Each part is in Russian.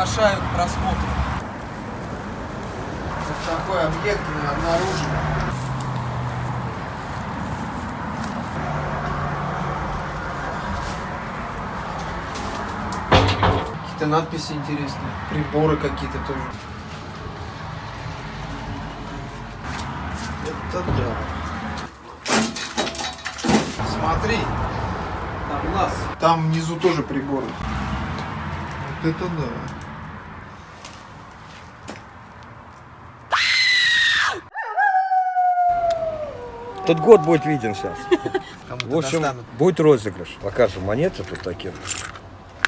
приглашаю к просмотру. Такой объект мы обнаружили. Какие-то надписи интересные, приборы какие-то тоже. Это да. Смотри, там глаз. Там внизу тоже приборы. Вот это да. Тот год будет виден сейчас. В общем, достанут. будет розыгрыш. Покажем монеты тут такие.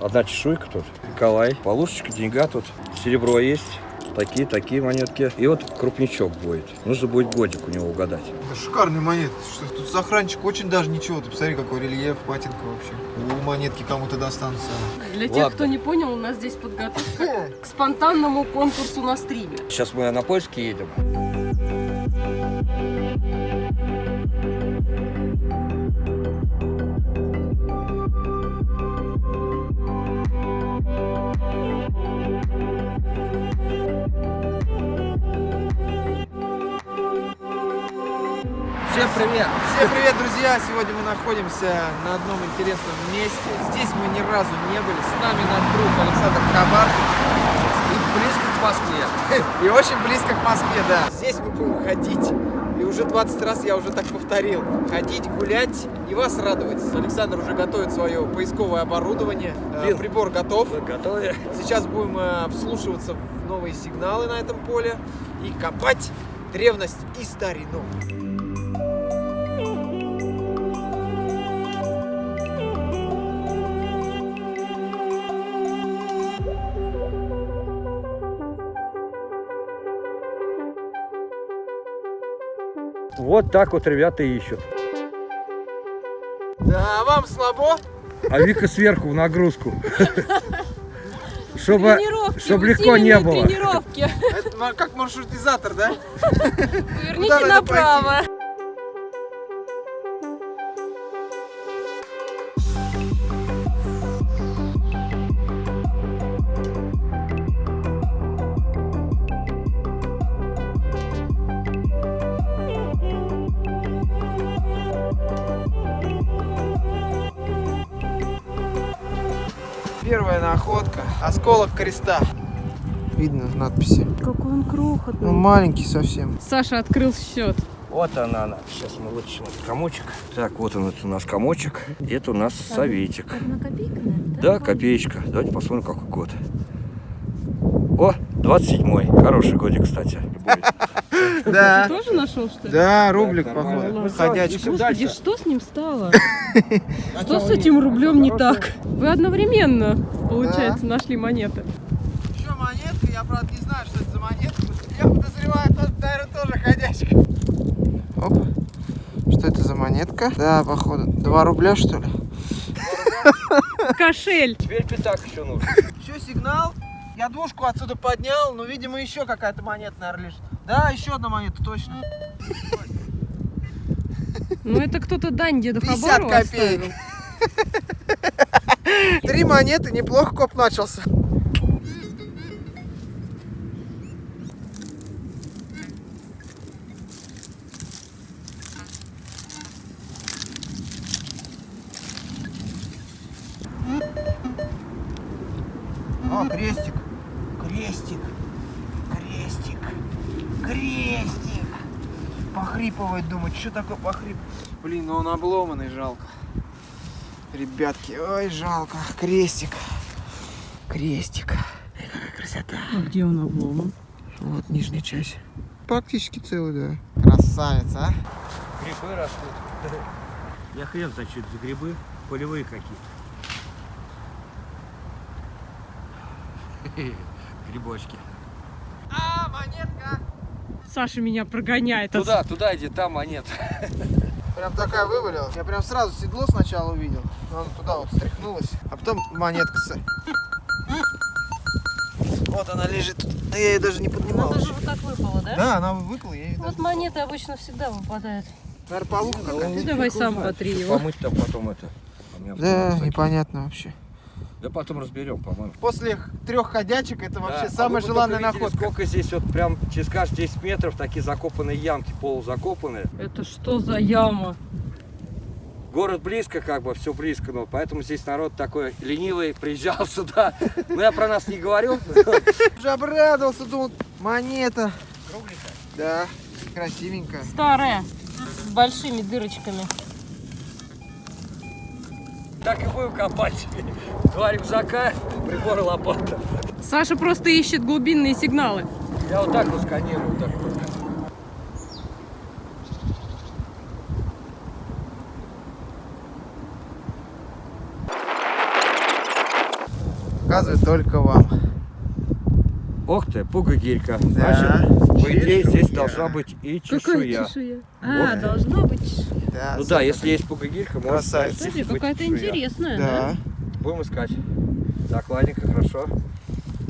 Одна чешуйка тут. Николай. Полушечка, деньга тут. Серебро есть. Такие, такие монетки. И вот крупничок будет. Нужно будет годик у него угадать. Это шикарный монет. Что тут сохранчик очень даже ничего. Ты посмотри, какой рельеф, патинка вообще. У монетки кому-то достанутся. Для тех, Ладно. кто не понял, у нас здесь подготовка к спонтанному конкурсу на стриме. Сейчас мы на Польский едем. Привет! Всем привет, друзья! Сегодня мы находимся на одном интересном месте. Здесь мы ни разу не были. С нами наш друг Александр Хабар. И близко к Москве. И очень близко к Москве, да. Здесь мы будем ходить. И уже 20 раз я уже так повторил. Ходить, гулять и вас радовать. Александр уже готовит свое поисковое оборудование. Э, Бил. Прибор готов. Готовы? Сейчас будем э, вслушиваться в новые сигналы на этом поле и копать древность и старину. Вот так вот ребята ищут. Да, вам слабо? А Вика сверху в нагрузку. Чтобы, чтобы легко не было. тренировки. Это как маршрутизатор, да? Поверните направо. Осколок креста. Видно в надписи. Какой он крохотный. Ну, маленький совсем. Саша открыл счет. Вот она, она. Сейчас мы вытащим этот комочек. Так, вот он, это у нас комочек. Это у нас советик. Одна копейка, наверное, Да, копеечка. Давайте посмотрим, какой год. О, 27-й. Хороший годик, кстати. Ты Да. тоже нашел, что ли? Да, рублик, походу. Ну, Ходячий. всё, Господи, что с ним стало? Что с этим рублем не так? Вы одновременно, получается, нашли монеты. Еще монетка, я, правда, не знаю, что это за монетка. Я подозреваю, что, наверное, тоже ходячка. Оп. Что это за монетка? Да, походу. 2 рубля, что ли? Кошель. Теперь пятак еще нужен. Еще сигнал. Я двушку отсюда поднял, но, видимо, еще какая-то монета, наверное, лежит. Да, еще одна монета, точно. Ну это кто-то дань деду 50 Хабару копеек. Три монеты, неплохо коп начался. О, крестик. Крестик. Крестик. Крестик. Похрипывает, думает, что такое похрип. Блин, ну он обломанный, жалко. Ребятки, ой, жалко. Крестик. Крестик. Эй, Какая красота. Где он обломан? Вот нижняя часть. Практически целый, да. Красавица, а? Грибы растут. Я хрен знает, что это за грибы. Полевые какие-то. Грибочки. А, монетка. Саша меня прогоняет. Туда, туда иди, там монет. Прям такая вывалилась. Я прям сразу седло сначала увидел. но Она туда вот стряхнулась. А потом монетка. с- Вот она лежит. Да я ее даже не поднимал. Она еще. вот так выпала, да? Да, она выпала, я Вот даже... монеты обычно всегда выпадают. Наверное, полуха какая-то. Ну, давай сам потри его. Помыть там потом это. А Да, непонятно вообще. Да потом разберем, по-моему. После трех ходячек это вообще Да, а самая бы желанная находка. Сколько здесь вот прям через каждые 10 метров такие закопанные ямки, полузакопанные. Это что за яма? Город близко, как бы, все близко, но поэтому здесь народ такой ленивый, приезжал сюда. Ну, я про нас не говорю. Уже обрадовался, думал, монета. Да, красивенькая. Старая, с большими дырочками. Так и будем копать. Два рюкзака, прибор и лопата. Саша просто ищет глубинные сигналы. Я вот так вот сканирую. вот Так вот. Показывает только вам. Ох ты, пуга-гирька. Да, Значит, по идее, здесь чешуя. должна быть и Какая чешуя. чешуя? Вот. А, должна быть чешуя. Да, Ну да, если есть пуга-гирька, можно Смотри, какая-то чешуя. интересная, да? Да. Будем искать. Так, ладненько, хорошо.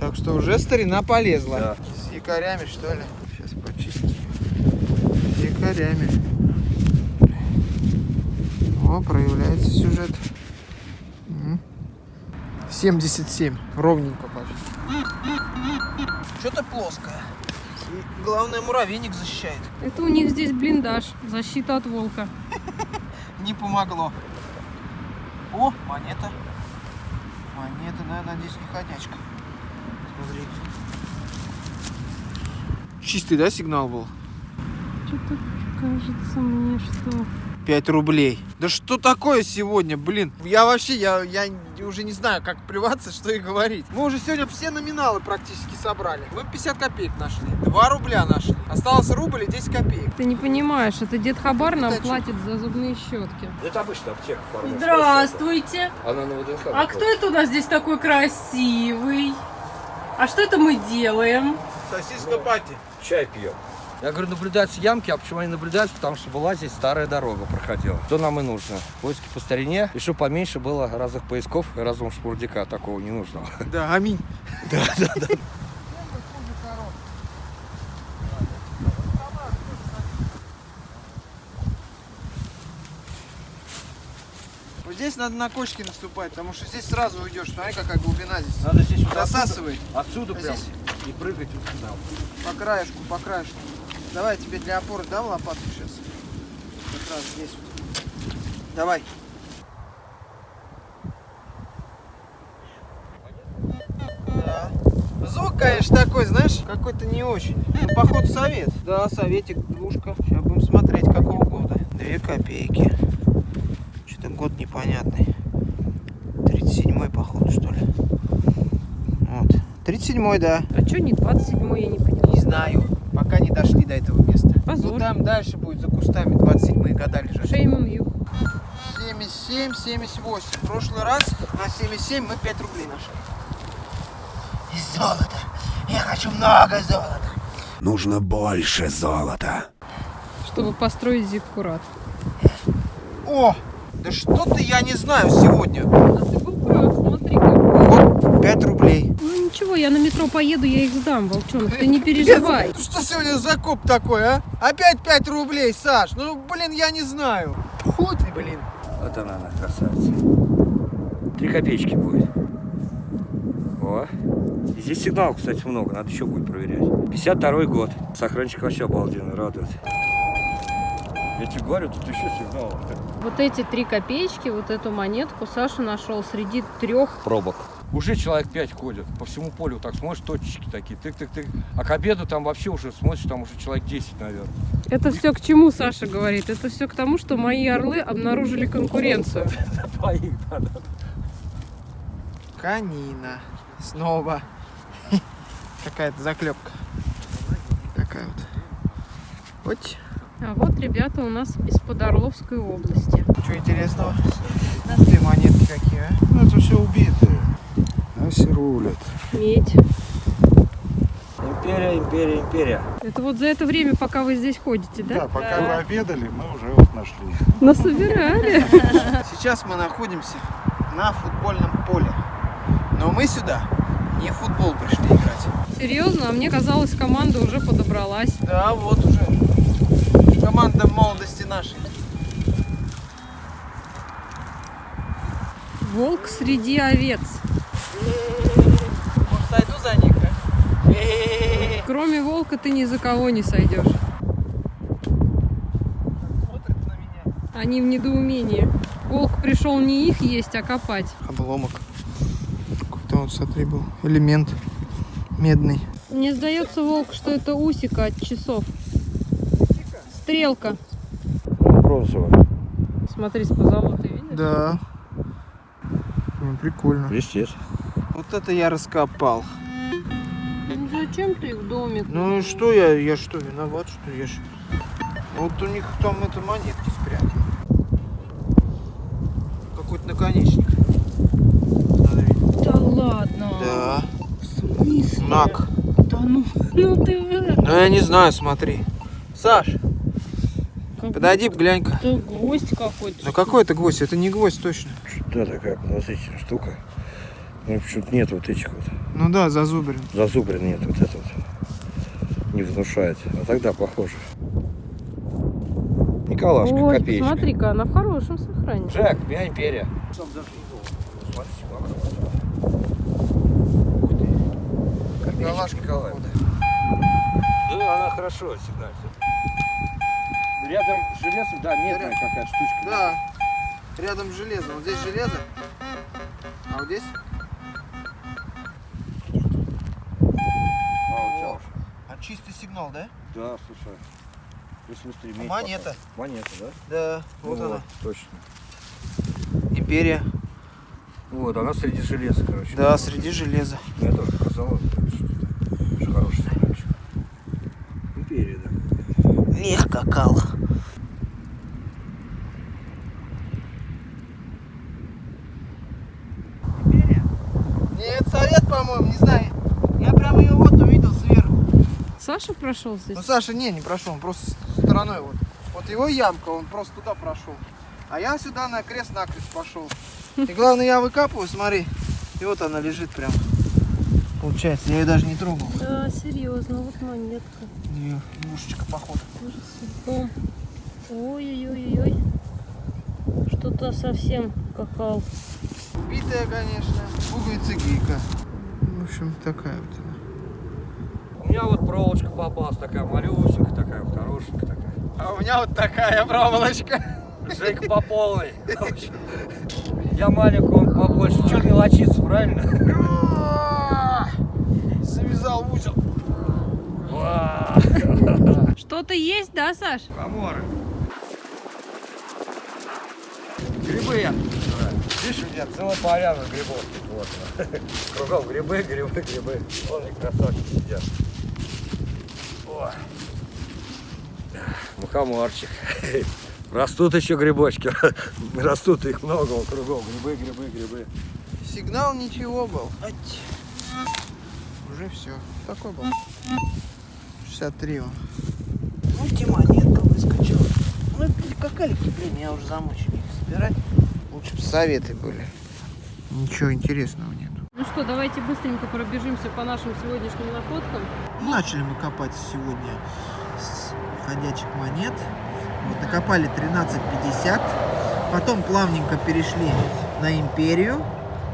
Так что уже старина полезла. Да. С якорями, что ли? Сейчас почистим. С якорями. О, проявляется сюжет. М. 77. Ровненько почти. Что-то плоское. Главное, муравейник защищает. Это у них здесь блиндаж, защита от волка. Не помогло. О, монета. Монета, наверное, надеюсь, не ходячка. Смотри. Чистый, да, сигнал был? Что-то кажется мне, что... 5 рублей. Да что такое сегодня, блин? Я вообще, я, я уже не знаю, как плеваться, что и говорить. Мы уже сегодня все номиналы практически собрали. Мы 50 копеек нашли. 2 рубля нашли. Осталось рубль и 10 копеек. Ты не понимаешь, это дед Хабар нам Это чё? платит за зубные щетки. Это обычно аптека. формы. Здравствуйте! Она на ВДНХ. А кто это у нас здесь такой красивый? А что это мы делаем? Сосиска пати. Чай пьем. Я говорю, наблюдаются ямки, а почему они наблюдаются? Потому что была здесь старая дорога проходила. Что нам и нужно? Поиски по старине. И чтобы поменьше было разных поисков и разного шпурдяка такого не нужного. Да, аминь. Да, да, да. Вот здесь надо на кочки наступать, потому что здесь сразу уйдешь. Смотри, какая глубина здесь. Надо здесь вот Засасывает. Отсюда, отсюда А прям здесь? и прыгать вот сюда. По краешку, по краешку. Давай, я тебе для опоры дам лопатку сейчас. Как раз здесь. Давай. Да. Звук, конечно, такой, знаешь, какой-то не очень. Ну, походу, совет. Да, советик, двушка. Сейчас будем смотреть, какого года. Две копейки. Что-то год непонятный. 37-й, походу, что ли. Вот. 37-й, да. А что не 27 я не поняла. Не знаю. Пока не дошли до этого места. Позор. Ну там дальше будет за кустами 27-е года лежать. Shame on you. 77, 78. В прошлый раз на 77 мы 5 рублей нашли. И золото. Я хочу много золота. Нужно больше золота. Чтобы построить зиккурат. О, да что-то я не знаю сегодня. А ты был прав, смотри-ка. Вот 5 рублей. Ну ничего, я на метро поеду, я их сдам, волчонок, ты не переживай. Ну Что сегодня за коп такой, а? Опять 5 рублей, Саш. Ну, блин, я не знаю. Фу ты, блин. Вот она, она, красавица. Три копеечки будет. О. Здесь сигналов, кстати, много. Надо еще будет проверять. 52 год. Сохранчик вообще обалденный, радует. Я тебе говорю, тут еще сигналов. Вот эти три копеечки, вот эту монетку Саша нашел среди трех. Пробок. Уже человек 5 ходит. По всему полю так смотришь, точечки такие. Тык-тык-тык. А к обеду там вообще уже смотришь, там уже человек 10, наверное. Это все к чему Саша говорит? Это все к тому, что мои орлы обнаружили конкуренцию. Твоих, да, да. Канина. Снова. Какая-то заклепка. Такая вот. Вот. А вот ребята у нас из-под Орловской области. Что интересного? Ты монетки какие, а? Ну, это все убитые. Рулят. Медь. Империя, империя, империя. Это вот за это время, пока вы здесь ходите, Да, да? пока вы обедали, мы уже вот нашли. Насобирали. Сейчас мы находимся на футбольном поле. Но мы сюда не в футбол пришли играть. Серьезно, а мне казалось, команда уже подобралась. Да, вот уже. Команда молодости нашей. Волк среди овец. Может, сойду за них, а? Э-э-э. Кроме волка ты ни за кого не сойдешь. Смотрит на меня. Они в недоумении. Волк пришел не их есть, а копать. Обломок. Какой-то он, смотри, был элемент медный. Мне сдается, волк, что это усика от часов. Стрелка. Бронзовая. Смотри, с позолотой, видишь? Да. Ну, прикольно. Блестит. Вот это я раскопал. Зачем ты в домик? Ну и что я, я что, виноват, что я ж... Вот у них там это монетки спрятаны. Какой-то наконечник. Смотри. Да ладно. Да. В смысле? Нак. Да ну, ну ты. Ну я не знаю, смотри. Саш, Как подойди, глянь-ка. будто гвоздь какой-то. Ну какой это гвоздь? Это не гвоздь точно. Да, такая подозрительная штука. Ну, почему-то нет вот этих вот. Ну да, зазубрен. Зазубрин нет вот этот. Не внушает. А тогда похоже. Николашка, Ой, копеечка. смотри-ка, она в хорошем сохранении. Жак, я империя. Сам даже Николашка, Николаевна. Да, она хорошо всегда. Рядом с железом, да, медная какая штучка. Да. Рядом с железом. Вот здесь железо. А вот здесь? Чистый сигнал, да? Да, слушай. Быстрее А монета? попала. Монета, да? Да. Вот Ну она. Точно. Империя. Вот, она среди железа, короче. Да, среди железа. Я тоже сказал, что это хороший сигнальчик. Империя, да. Вех какал. Нет, совет, по-моему, не знаю. Я прямо ее вот. Саша прошел здесь? Ну, Саша не, не прошел, он просто стороной вот. Вот его ямка, он просто туда прошел. А я сюда на крест-накрест пошел. И главное, я выкапываю, смотри. И вот она лежит прям. Получается, я ее даже не трогал. Да, серьезно, вот монетка. Ее мушечка, походу. Ой-ой-ой-ой. Что-то совсем какал. Битая, конечно. Пуговица гейка. В общем, такая вот она. У меня вот проволочка попалась такая малюсенькая, такая вот хорошенькая такая. А у меня вот такая проволочка. Жейка по полной. Я маленький, он побольше. Чуть мелочиться, правильно? Завязал в узел. Что-то есть, да, Саш? Коморы. Грибы я. Видишь, у меня целая поляна грибов. Вот. Кругом грибы, грибы, грибы. Вон они красавчики сидят. О. Мухоморчик. Растут еще грибочки. Растут их много кругом. Грибы, грибы, грибы. Сигнал ничего был. Ать. Уже все. Такой был. 63 он. Ну, те монетка выскочила. Ну, какалики, блин, я уже замучил их собирать. Лучше бы советы были. Ничего интересного нету. Что, давайте быстренько пробежимся по нашим сегодняшним находкам. Начали мы копать сегодня с ходячих монет. Вот, накопали 13,50. Потом плавненько перешли на империю.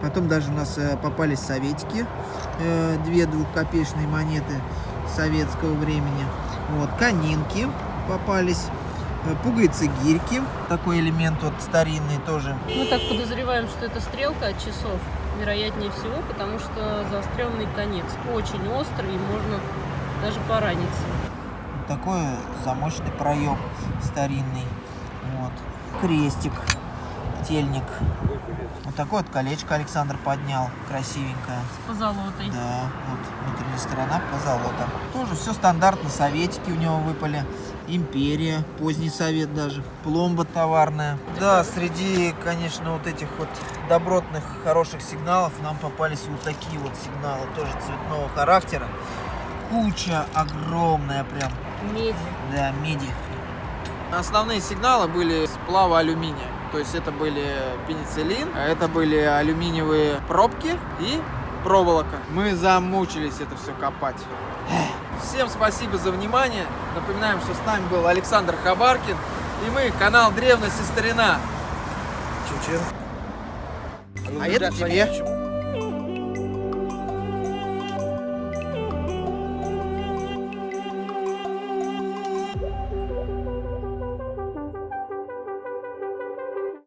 Потом даже у нас э, попались советики. э, две двухкопеечные монеты советского времени. Вот, конинки попались. э, Пуговицы гирьки. Такой элемент вот старинный тоже. Мы так подозреваем, что это стрелка от часов. Вероятнее всего, потому что заостренный конец. Очень острый и можно даже пораниться. Такой замочный проем старинный. Вот. Крестик, тельник. Вот такое вот колечко Александр поднял, красивенькое. С позолотой. Да, вот внутренняя сторона позолота. Тоже все стандартно, советики у него выпали. Империя, поздний совет даже, пломба товарная. Да, среди, конечно, вот этих вот добротных, хороших сигналов нам попались вот такие вот сигналы, тоже цветного характера. Куча огромная прям, Меди. да, меди. Основные сигналы были сплава алюминия. То есть это были пенициллин, а это были алюминиевые пробки и проволока. Мы замучились это все копать. Всем спасибо за внимание. Напоминаем, что с нами был Александр Хабаркин. И мы, канал Древность и Старина. Чин-чин. А это тебе.